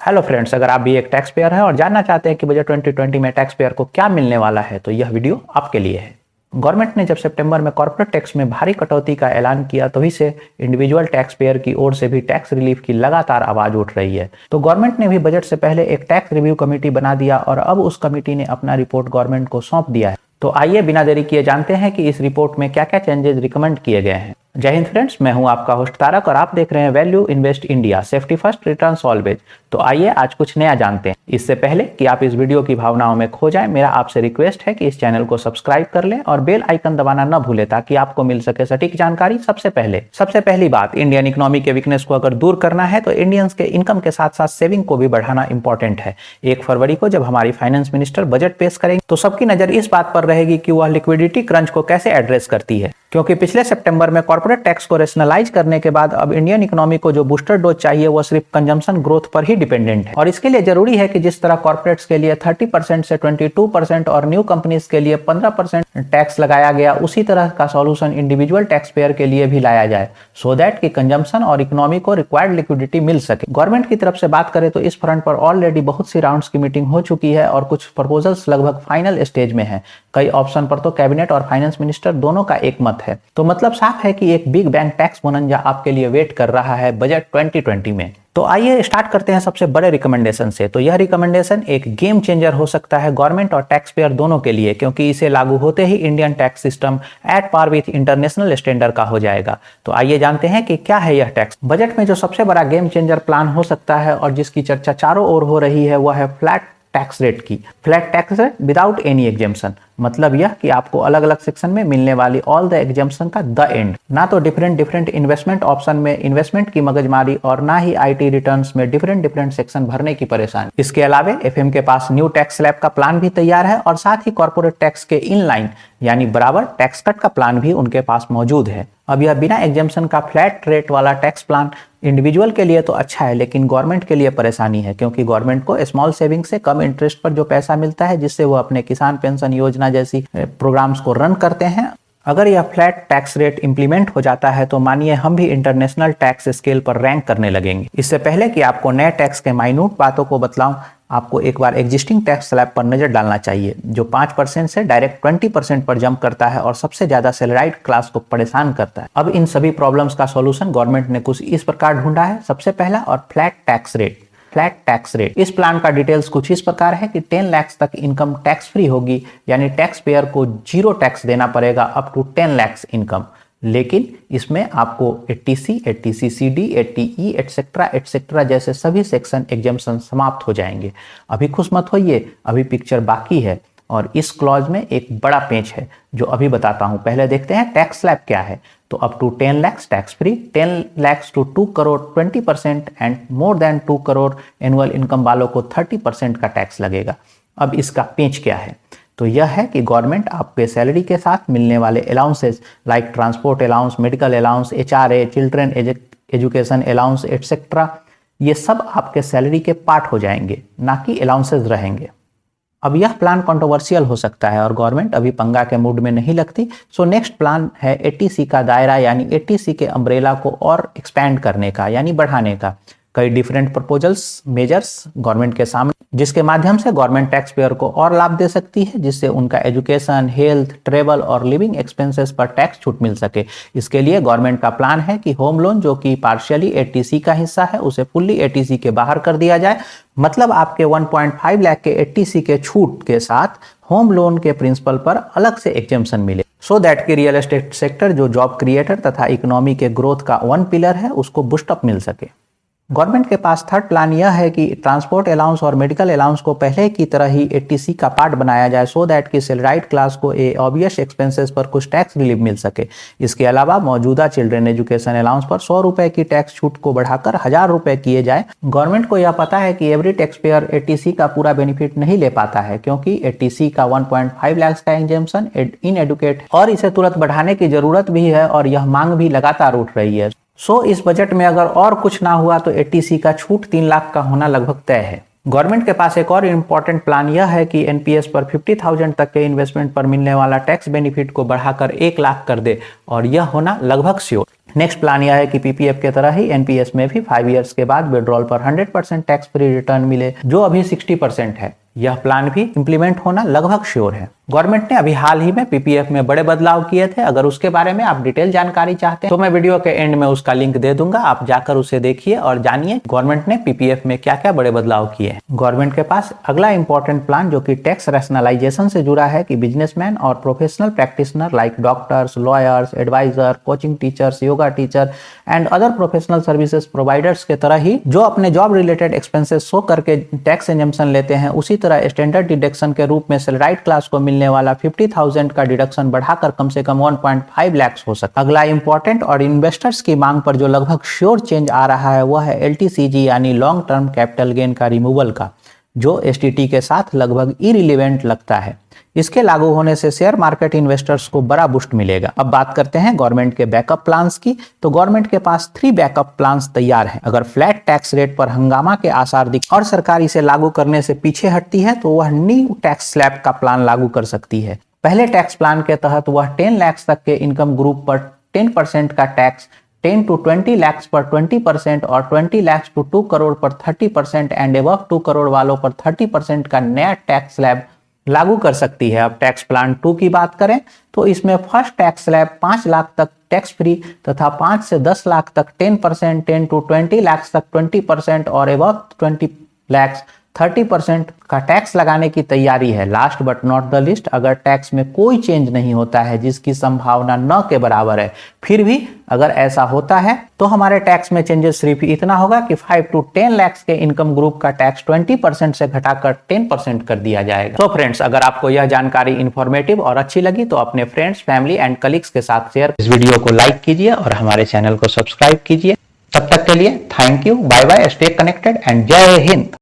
Hello friends अगर आप भी एक टैक्स पेयर हैं और जानना चाहते हैं कि बजट 2020 में टैक्स पेयर को क्या मिलने वाला है तो यह वीडियो आपके लिए है। गवर्नमेंट ने जब सितंबर में कॉर्पोरेट टैक्स में भारी कटौती का ऐलान किया तभी तो से इंडिविजुअल टैक्स पेयर की ओर से भी टैक्स रिलीफ की लगातार आवाज़ उठ रही है। तो गवर्नमेंट ने भी बजट से पहले एक टैक्स रिव्यू कमेटी बना दिया और अब उस कमेटी ने अपना रिपोर्ट गवर्नमेंट को सौंप दिया है। तो आइए बिना देरी किए जानते हैं कि इस रिपोर्ट में क्या क्या चेंजेस रिकमेंड किए गए हैं। जय हिंद फ्रेंड्स, मैं हूँ आपका होस्ट तारक और आप देख रहे हैं value invest India, safety first, return always तो आइए आज कुछ नया जानते हैं। इससे पहले कि आप इस वीडियो की भावनाओं में खो जाएँ, मेरा आपसे रिक्वेस्ट है कि इस चैनल को सब्सक्राइब कर लें और बेल आइकन दबाना न भूले, ताकि आपको मिल सके सटीक जानकारी सबसे पहले। सबसे पहली बात इंडियन इकोनॉमी के वीकनेस को अगर दूर करना है तो इंडियंस के इनकम के साथ साथ सेविंग को भी बढ़ाना इंपॉर्टेंट है। एक फरवरी को जब हमारी फाइनेंस मिनिस्टर बजट पेश करेंगे तो सबकी नज़र इस बात पर रहेगी कि वह लिक्विडिटी क्रंच को कैसे एड्रेस करती है। क्योंकि पिछले सितंबर में कॉर्पोरेट टैक्स को रेशनलाइज करने के बाद अब इंडियन इकोनॉमी को जो बूस्टर डोज चाहिए, वो सिर्फ़ कंजम्पशन ग्रोथ पर ही डिपेंडेंट है। और इसके लिए ज़रूरी है कि जिस तरह कॉर्पोरेट्स के लिए 30 परसेंट से 22 परसेंट और न्यू कंपनीज़ के लिए 15 परसेंट टैक्स लगाया गया, उसी तरह का सॉल्यूशन इंडिविजुअल टैक्स पेयर के लिए भी लाया जाए सो दैट की कंजम्पशन और इकोनॉमी को रिक्वायर्ड लिक्विडिटी मिल सके। गवर्नमेंट की तरफ़ से बात करें तो इस फ्रंट पर ऑलरेडी बहुत सी राउंड की मीटिंग हो चुकी है और कुछ प्रपोजल्स लगभग फाइनल स्टेज में है। कई ऑप्शन पर तो कैबिनेट और फाइनेंस मिनिस्टर दोनों का एक मत है। तो मतलब साफ़ है कि एक बिग बैंक टैक्स बोनंजा आपके लिए वेट कर रहा है बजट 2020 में। तो आइए स्टार्ट करते हैं सबसे बड़े रिकमेंडेशन से। तो यह रिकमेंडेशन एक गेम चेंजर हो सकता है गवर्नमेंट और टैक्स पेयर दोनों के लिए, क्योंकि इसे लागू होते ही Indian tax system at par with international standard का हो जाएगा। तो आइए जानते हैं कि क्या है यह टैक्स बजट में जो सबसे बड़ा गेम चेंजर प्लान हो सकता है और जिसकी चर्चा चारों ओर हो रही है, वह है फ्लैट टैक्स रेट की। Flat tax rate without any exemption मतलब यह कि आपको अलग अलग सेक्शन में मिलने वाली ऑल द एग्जामेशन का द एंड ना तो डिफरेंट डिफरेंट इन्वेस्टमेंट ऑप्शन में इन्वेस्टमेंट की मगजमारी और ना ही आईटी रिटर्न्स में डिफरेंट डिफरेंट सेक्शन भरने की परेशानी। इसके अलावा एफएम के पास न्यू टैक्स स्लैब का प्लान भी तैयार है और साथ ही कॉर्पोरेट टैक्स के इन लाइन यानी बराबर टैक्स कट का प्लान भी उनके पास मौजूद है। अब यह बिना एग्जामेशन का फ्लैट रेट वाला टैक्स प्लान इंडिविजुअल के लिए तो अच्छा है, लेकिन गवर्नमेंट के लिए परेशानी है, क्योंकि गवर्नमेंट को स्मॉल सेविंग से कम इंटरेस्ट पर जो पैसा मिलता है, जिससे वो अपने किसान पेंशन योजना जैसी प्रोग्राम्स को रन करते हैं, अगर यह फ्लैट टैक्स रेट इंप्लीमेंट हो जाता है तो मानिए हम भी इंटरनेशनल टैक्स स्केल पर रैंक करने लगेंगे। इससे पहले कि आपको नए टैक्स के माइन्यूट बातों को बतलाऊं आपको एक बार एग्जिस्टिंग टैक्स स्लैब पर नज़र डालना चाहिए, जो पाँच परसेंट से डायरेक्ट ट्वेंटी परसेंट पर जंप करता है और सबसे ज़्यादा सैलराइड क्लास को परेशान करता है। अब इन सभी प्रॉब्लम्स का सॉल्यूशन गवर्नमेंट ने कुछ इस प्रकार ढूंढा है। सबसे पहला और flat tax rate flat tax rate इस प्लान का डिटेल्स कुछ इस प्रकार है कि 10 लाख तक इनकम टैक्स फ्री होगी, यानी टैक्स पेयर को ज़ीरो टैक्स देना पड़ेगा अप टू 10 लाख इनकम लेकिन इसमें आपको eighty C eighty C C D eighty E et cetera et cetera जैसे सभी सेक्शन एग्जामेशन समाप्त हो जाएँगे। अभी खुश मत होइए, अभी पिक्चर बाकी है और इस क्लॉज में एक बड़ा पेज है जो अभी बताता हूँ। पहले देखते हैं टैक्स स्लैब क्या है। तो up to ten lakhs tax free ten lakhs to two crore twenty percent and more than two crore annual income वालों को थर्टी परसेंट का टैक्स लगेगा। अब इसका पेज क्या है? तो यह है कि गवर्नमेंट आपके सैलरी के साथ मिलने वाले allowances like transport allowance medical allowance H R children education allowance etcetera ये सब आपके सैलरी के पार्ट हो जाएँगे, ना कि अलाउंसेस रहेंगे। अब यह प्लान कंट्रोवर्शियल हो सकता है और गवर्नमेंट अभी पंगा के मूड में नहीं लगती। सो नेक्स्ट प्लान है एटीसी का दायरा, यानी एटीसी के अम्ब्रेला को और एक्सपैंड करने का, यानी बढ़ाने का। कई डिफरेंट प्रपोजल्स मेजर्स गवर्नमेंट के सामने, जिसके माध्यम से गवर्नमेंट टैक्स पेयर को और लाभ दे सकती है, जिससे उनका एजुकेशन हेल्थ ट्रेवल और लिविंग एक्सपेंसेस पर टैक्स छूट मिल सके। इसके लिए गवर्नमेंट का प्लान है कि होम लोन जो कि पार्शियली एटीसी का हिस्सा है, उसे फुल्ली एटीसी के बाहर कर दिया जाए। मतलब आपके 1.5 लाख के एटीसी के छूट के साथ होम लोन के प्रिंसिपल पर अलग से एग्जेम्पन मिले। सो दैट की रियल एस्टेट सेक्टर जो जॉब क्रिएटर तथा इकोनॉमी के ग्रोथ का वन पिलर है, उसको बुस्टअप मिल सके। गवर्नमेंट के पास थर्ड प्लान यह है कि ट्रांसपोर्ट अलाउंस और मेडिकल अलाउंस को पहले की तरह ही एटीसी का पार्ट बनाया जाए सो दैट कि सेलराइट क्लास को ए ऑबियस एक्सपेंसेस पर कुछ टैक्स रिलीफ मिल सके। इसके अलावा मौजूदा चिल्ड्रन एजुकेशन अलाउंस पर सौ रुपए की टैक्स छूट को बढ़ाकर हज़ार रुपए किए जाए। गवर्नमेंट को यह पता है कि एवरी टैक्स पेयर ए का पूरा बेनिफिट नहीं ले पाता है क्योंकि एटीसी का वन लाख का एग्जेम्पन इन एडुकेट और इसे तुरंत बढ़ाने की ज़रूरत भी है और यह मांग भी लगातार उठ रही है। सो so, इस बजट में अगर और कुछ ना हुआ तो एटीसी का छूट तीन लाख का होना लगभग तय है। गवर्नमेंट के पास एक और इम्पोर्टेंट प्लान यह है कि एनपीएस पर 50,000 तक के इन्वेस्टमेंट पर मिलने वाला टैक्स बेनिफिट को बढ़ाकर एक लाख कर दे और यह होना लगभग श्योर नेक्स्ट प्लान यह है कि पीपीएफ के तरह ही एनपीएस में भी फाइव इयर्स के बाद विड्रॉल पर 100 परसेंट टैक्स फ्री रिटर्न मिले जो अभी 60 परसेंट है। यह प्लान भी इम्प्लीमेंट होना लगभग श्योर है। गवर्नमेंट ने अभी हाल ही में पीपीएफ में बड़े बदलाव किए थे। अगर उसके बारे में आप डिटेल जानकारी चाहते हैं तो मैं वीडियो के एंड में उसका लिंक दे दूँगा। आप जाकर उसे देखिए और जानिए गवर्नमेंट ने पीपीएफ में क्या क्या बड़े बदलाव किए गवर्नमेंट के पास अगला इंपॉर्टेंट प्लान जो की टैक्स रैशनलाइजेशन से जुड़ा है कि बिजनेसमैन और professional practitioner like doctors lawyers advisor coaching teachers yoga teacher and other professional services providers के तरह ही जो अपने जॉब रिलेटेड एक्सपेंसेस शो करके टैक्स एजम्पन लेते हैं, उसी तरह स्टैंडर्ड डिडक्शन के रूप में सैलराइड क्लास को मिलने वाला 50,000 का डिडक्शन बढ़ाकर कम से कम 1.5 लैक्स हो सकता अगला इंपॉर्टेंट और इन्वेस्टर्स की मांग पर जो लगभग श्योर चेंज आ रहा है वह है एलटीसीजी यानी लॉन्ग टर्म कैपिटल गेन का रिमूवल का जो एसटीटी के साथ लगभग इरिलीवेंट लगता है। इसके लागू होने से शेयर मार्केट इन्वेस्टर्स को बड़ा बुस्ट मिलेगा। अब बात करते हैं गवर्नमेंट के बैकअप प्लान्स की। तो गवर्नमेंट के पास थ्री बैकअप प्लान्स तैयार हैं। अगर फ्लैट टैक्स रेट पर हंगामा के आसार दिख और सरकार इसे लागू करने से पीछे हटती है तो वह न्यू टैक्स स्लैब का प्लान लागू कर सकती है। पहले टैक्स प्लान के तहत वह टेन लैक्स तक के इनकम ग्रुप पर टेन परसेंट का टैक्स 10 टू 20 लैक्स पर 20 परसेंट और 20 लैक्स टू 2 करोड़ पर 30 परसेंट एंड एबव 2 करोड़ वालों पर 30 परसेंट का नया टैक्स स्लैब लागू कर सकती है। अब टैक्स प्लान टू की बात करें तो इसमें फ़र्स्ट टैक्स स्लैब पाँच लाख तक टैक्स फ्री तथा पाँच से दस लाख तक ten percent ten to twenty lakhs तक ट्वेंटी परसेंट और above twenty lakhs thirty percent का टैक्स लगाने की तैयारी है। Last but not the least अगर टैक्स में कोई चेंज नहीं होता है, जिसकी संभावना न के बराबर है, फिर भी अगर ऐसा होता है तो हमारे टैक्स में चेंजेस सिर्फ़ इतना होगा कि 5 टू 10 लैक्स के इनकम ग्रुप का टैक्स 20 परसेंट से घटाकर 10 परसेंट कर दिया जाएगा। तो फ्रेंड्स अगर आपको यह जानकारी इन्फॉर्मेटिव और अच्छी लगी तो अपने फ्रेंड्स फैमिली एंड कलीग्स के साथ शेयर इस वीडियो को लाइक कीजिए और हमारे चैनल को सब्सक्राइब कीजिए। तब तक के लिए thank you bye bye stay connected and जय हिंद।